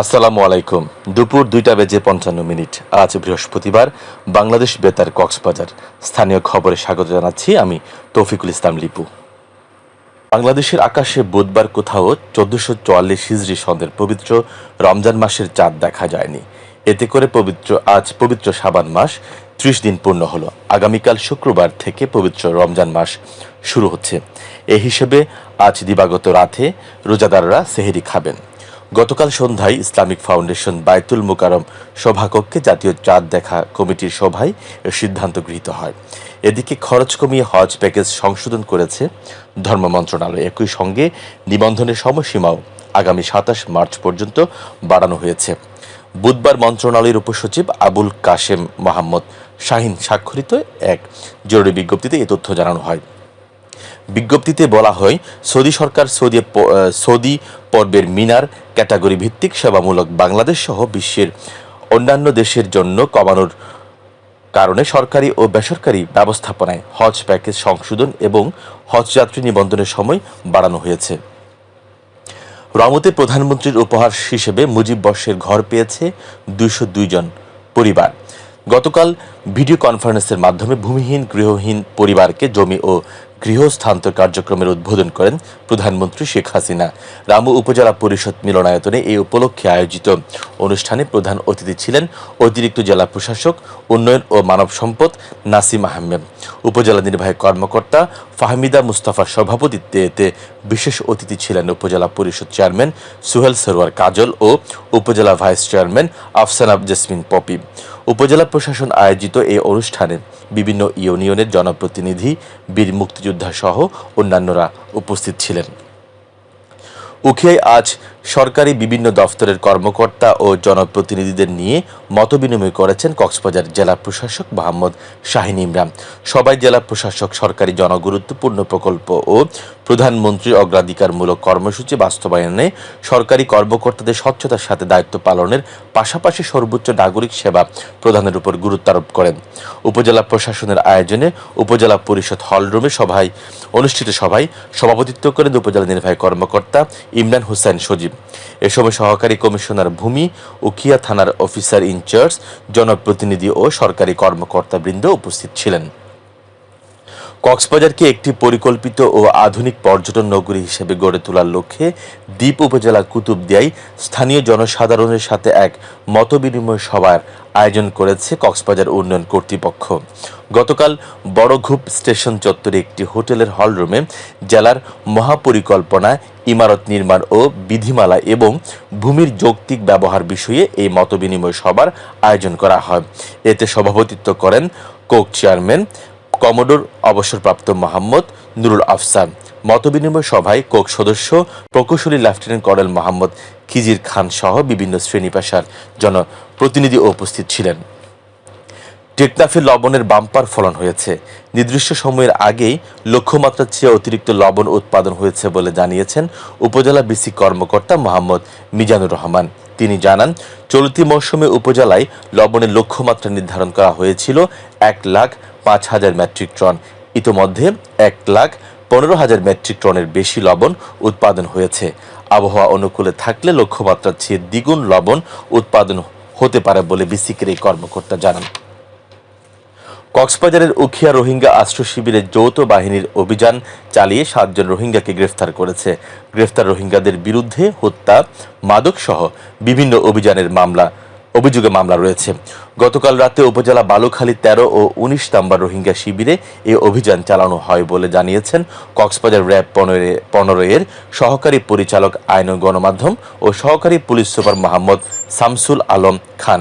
আসসালামু আলাইকুম। দুপুর দুইটা বেজে পঞ্চান্ন মিনিট। আজ বৃহস্পতিবার, বাংলাদেশ বেতার কক্সবাজার। স্থানীয় খবরে স্বাগত জানাচ্ছি আমি তৌফিকুল ইসলাম লিপু। বাংলাদেশের আকাশে বুধবার কোথাও চোদ্দশো চুয়াল্লিশ হিজড়ি সন্দের পবিত্র রমজান মাসের চাঁদ দেখা যায়নি। এতে করে পবিত্র, আজ পবিত্র সাবান মাস ত্রিশ দিন পূর্ণ হলো। আগামীকাল শুক্রবার থেকে পবিত্র রমজান মাস শুরু হচ্ছে। এ হিসেবে আজ দিবাগত রাতে রোজাদাররা সেহেরি খাবেন। গতকাল সন্ধ্যায় ইসলামিক ফাউন্ডেশন বায়তুল মুকারম সভাকক্ষে জাতীয় চাঁদ দেখা কমিটির সভায় এ সিদ্ধান্ত গৃহীত হয়। এদিকে খরচ কমিয়ে হজ প্যাকেজ সংশোধন করেছে ধর্ম মন্ত্রণালয়। একই সঙ্গে নিবন্ধনের সময়সীমাও আগামী সাতাশ মার্চ পর্যন্ত বাড়ানো হয়েছে। বুধবার মন্ত্রণালয়ের উপসচিব আবুল কাশেম মোহাম্মদ শাহিন স্বাক্ষরিত এক জরুরি বিজ্ঞপ্তিতে এই তথ্য জানানো হয়। বিজ্ঞপ্তিতে বলা হয়, সৌদি সরকার সৌদি সৌদি পর্বের মিনার ক্যাটাগরি ভিত্তিক সেবামূলক বাংলাদেশ সহ বিশ্বের অন্যান্য দেশের জন্য কমানোর কারণে সরকারি ও বেসরকারি ব্যবস্থাপনায় হজ প্যাকেজ সংশোধন এবং হজ যাত্রী নিবন্ধনের সময় বাড়ানো হয়েছে। রমতে প্রধানমন্ত্রীর উপহার হিসেবে মুজিব বর্ষের ঘর পেয়েছে দুইশো জন পরিবার। গতকাল ভিডিও কনফারেন্সের মাধ্যমে ভূমিহীন, গৃহহীন পরিবারকে জমি ও গৃহস্থান্তর কার্যক্রমের উদ্বোধন করেন প্রধানমন্ত্রী শেখ হাসিনা। রামু উপজেলা পরিষদ মিলনায়তনে এই উপলক্ষে আয়োজিত অনুষ্ঠানে প্রধান অতিথি ছিলেন অতিরিক্ত জেলা প্রশাসক, উন্নয়ন ও মানব সম্পদ নাসিম আহমেদ। উপজেলা নির্বাহী কর্মকর্তা ফাহমিদা মুস্তাফার সভাপতিত্বে এতে বিশেষ অতিথি ছিলেন উপজেলা পরিষদ চেয়ারম্যান সুহেল সরোয়ার কাজল ও উপজেলা ভাইস চেয়ারম্যান আফসানা জেসমিন পপি। উপজেলা প্রশাসন আয়োজিত এই অনুষ্ঠানে বিভিন্ন ইউনিয়নের জনপ্রতিনিধি, বীর মুক্তিযোদ্ধা সহ অন্যান্যরা উপস্থিত ছিলেন। উখিয়ায় আজ সরকারি বিভিন্ন দফতরের কর্মকর্তা ও জনপ্রতিনিধিদের নিয়ে মতবিনিময় করেছেন কক্সবাজার জেলা প্রশাসক মোহাম্মদ শাহিন ইমরান। সবাই জেলা প্রশাসক, সরকারি জনগুরুত্বপূর্ণ প্রকল্প ও প্রধানমন্ত্রীর অগ্রাধিকারমূলক কর্মসূচি বাস্তবায়নে সরকারি কর্মকর্তাদের স্বচ্ছতার সাথে দায়িত্ব পালনের পাশাপাশি সর্বোচ্চ নাগরিক সেবা প্রদানের উপর গুরুত্ব আরোপ করেন। উপজেলা প্রশাসনের আয়োজনে উপজেলা পরিষদ হলরুমে সভায় অনুষ্ঠিত সভায় সভাপতিত্ব করেন উপজেলা নির্বাহী কর্মকর্তা ইমরান হোসেন সজীব। এ সময় সহকারী কমিশনার ভূমি উখিয়া থানার অফিসার ইনচার্জ, জনপ্রতিনিধি ও সরকারি কর্মকর্তাবৃন্দ উপস্থিত ছিলেন। কক্সবাজারকে একটি পরিকল্পিত ও আধুনিক পর্যটন নগরী হিসেবে গড়ে তোলার লক্ষ্যে দ্বীপ উপজেলা কুতুবদিয়ায় স্থানীয় জনসাধারণের সাথে এক মতবিনিময় সভার আয়োজন করেছে কক্সবাজার উন্নয়ন কর্তৃপক্ষ। গতকাল বড়ঘুপ স্টেশন চত্বরে একটি হোটেলের হলরুমে জেলার মহাপরিকল্পনা, ইমারত নির্মাণ ও বিধিমালা এবং ভূমির যৌক্তিক ব্যবহার বিষয়ে এই মতবিনিময় সভার আয়োজন করা হয়। এতে সভাপতিত্ব করেন কোক চেয়ারম্যান কমোডোর অবসরপ্রাপ্ত মোহাম্মদ নুরুল আফসান। মতবিনিময় সভায় কোক সদস্য, প্রকৌশলী লেফটেন্যান্ট কর্নেল মোহাম্মদ খিজির খান সহ বিভিন্ন শ্রেণি পেশার জনপ্রতিনিধি উপস্থিত ছিলেন। টেকনাফে লবণের বাম্পার ফলন হয়েছে। নির্দিষ্ট সময়ের আগেই লক্ষ্যমাত্রার চেয়ে অতিরিক্ত লবণ উৎপাদন হয়েছে বলে জানিয়েছেন উপজেলা বিসি কর্মকর্তা মোহাম্মদ মিজানুর রহমান। তিনি জানান, চলতি মৌসুমে উপজেলায় লবণের লক্ষ্যমাত্রা নির্ধারণ করা হয়েছিল এক লাখ পাঁচ হাজার মেট্রিক টন। ইতোমধ্যে এক লাখ পনেরো হাজার মেট্রিক টনের বেশি লবণ উৎপাদন হয়েছে। আবহাওয়া অনুকূলে থাকলে লক্ষ্যমাত্রার চেয়ে দ্বিগুণ লবণ উৎপাদন হতে পারে বলে বিসিকের এই কর্মকর্তা জানান। কক্সবাজারের উখিয়া রোহিঙ্গা আশ্রয় শিবিরে যৌথ বাহিনীর অভিযান চালিয়ে সাতজন রোহিঙ্গাকে গ্রেফতার করেছে। গ্রেফতার রোহিঙ্গাদের বিরুদ্ধে হত্যা, মাদক সহ বিভিন্ন অভিযানের মামলা, অভিযোগে মামলা রয়েছে। গতকাল রাতে উপজেলা বালুখালী তেরো ও উনিশ নাম্বার রোহিঙ্গা শিবিরে এই অভিযান চালানো হয় বলে জানিয়েছেন কক্সবাজার র্যাব পনেরো পনেরো এর সহকারী পরিচালক আইন ও গণমাধ্যম ও সহকারী পুলিশ সুপার মোহাম্মদ শামসুল আলম খান।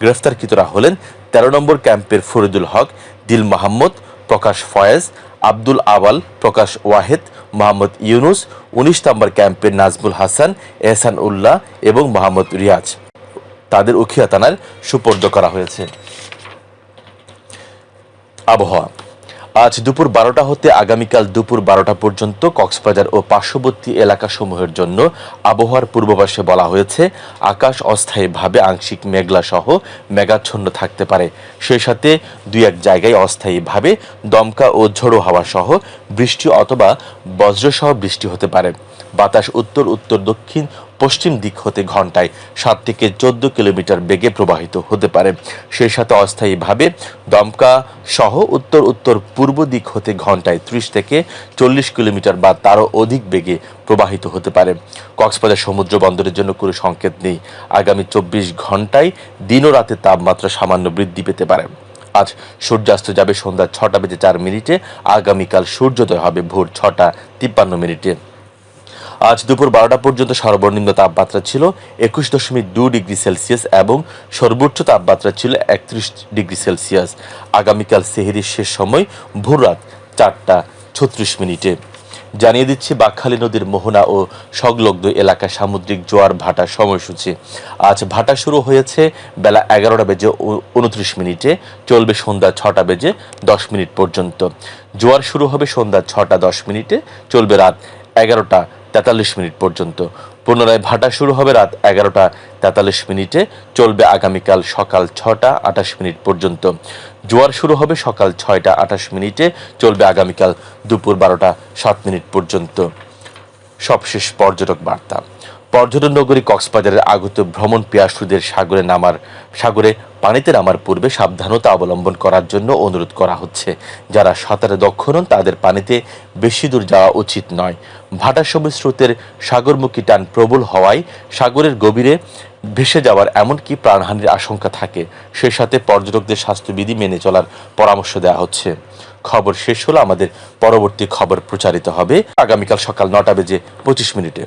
গ্রেফতারকৃতরা হলেন তেরো নম্বর ক্যাম্পের ফরিদুল হক, দিল মাহমুদ, প্রকাশ ফয়েজ, আব্দুল আওয়াল প্রকাশ ওয়াহেদ, মোহাম্মদ ইউনুস, উনিশ নম্বর ক্যাম্পের নাজমুল হাসান, এহসান উল্লাহ এবং মোহাম্মদ রিয়াজ। তাদের উখিয়া থানায় সুপর্দ করা হয়েছে। আবহাওয়া। আজ দুপুর বারোটা হতে আগামীকাল দুপুর বারোটা পর্যন্ত কক্সবাজার ও পার্শ্ববর্তী এলাকাসমূহের জন্য আবহাওয়ার পূর্বাভাসে বলা হয়েছে, আকাশ অস্থায়ীভাবে আংশিক মেঘলা সহ মেঘাচ্ছন্ন থাকতে পারে। সেই সাথে দুই এক জায়গায় অস্থায়ীভাবে দমকা ও ঝোড়ো হাওয়া সহ বৃষ্টি অথবা বজ্রসহ বৃষ্টি হতে পারে। বাতাস উত্তর উত্তর, দক্ষিণ, পশ্চিম দিক হতে ঘন্টায় সাত থেকে চোদ্দ কিলোমিটার বেগে প্রবাহিত হতে পারে। সেই সাথে অস্থায়ীভাবে দমকা সহ উত্তর উত্তর, পূর্ব দিক হতে ঘন্টায় ত্রিশ থেকে চল্লিশ কিলোমিটার বা তারও অধিক বেগে প্রবাহিত হতে পারে। কক্সবাজার সমুদ্র বন্দরের জন্য কোনো সংকেত নেই। আগামী চব্বিশ ঘন্টায় দিন ও রাতে তাপমাত্রা সামান্য বৃদ্ধি পেতে পারে। আজ সূর্যাস্ত যাবে সন্ধ্যা ছটা বেজে চার মিনিটে। আগামীকাল সূর্যোদয় হবে ভোর ছটা তিপ্পান্ন মিনিটে। আজ দুপুর বারোটা পর্যন্ত সর্বনিম্ন তাপমাত্রা ছিল একুশ দশমিক দু ডিগ্রি সেলসিয়াস এবং সর্বোচ্চ তাপমাত্রা ছিল একত্রিশ ডিগ্রি সেলসিয়াস। আগামীকাল সেহেরির শেষ সময় ভোর রাত চারটা ছত্রিশ মিনিটে। জানিয়ে দিচ্ছে, বাকখালী নদীর মোহনা ও সংলগ্ন এলাকা সামুদ্রিক জোয়ার ভাটার সময়সূচি। আজ ভাটা শুরু হয়েছে বেলা এগারোটা বেজে উনত্রিশ মিনিটে, চলবে সন্ধ্যা ছটা বেজে দশ মিনিট পর্যন্ত। জোয়ার শুরু হবে সন্ধ্যা ছটা দশ মিনিটে, চলবে রাত এগারোটা তেতাল্লিশ মিনিট পর্যন্ত। পুনরায় ভাটা শুরু হবে রাত এগারোটা তেতাল্লিশ মিনিটে, চলবে আগামীকাল সকাল ছটা আঠাশ মিনিট পর্যন্ত। জোয়ার শুরু হবে সকাল ছয়টা আঠাশ মিনিটে, চলবে আগামীকাল দুপুর বারোটা সাত মিনিট পর্যন্ত। সবশেষ পর্যটক বার্তা। পর্যটন নগরী কক্সবাজারের আগত ভ্রমণ পিয়াসুদের সাগরে নামার, সাগরে পানিতে নামার পূর্বে সাবধানতা অবলম্বন করার জন্য অনুরোধ করা হচ্ছে। যারা সাঁতারে দক্ষ নন, তাদের পানিতে বেশি দূর যাওয়া উচিত নয়। ভাটার সময় স্রোতের সাগরমুখী টান প্রবল হওয়ায় সাগরের গভীরে ভেসে যাওয়ার এমনকি প্রাণহানির আশঙ্কা থাকে। সেই সাথে পর্যটকদের স্বাস্থ্যবিধি মেনে চলার পরামর্শ দেওয়া হচ্ছে। খবর শেষ হলো আমাদের পরবর্তী খবর প্রচারিত হবে। আগামীকাল সকাল নটা বেজে পঁচিশ মিনিটে।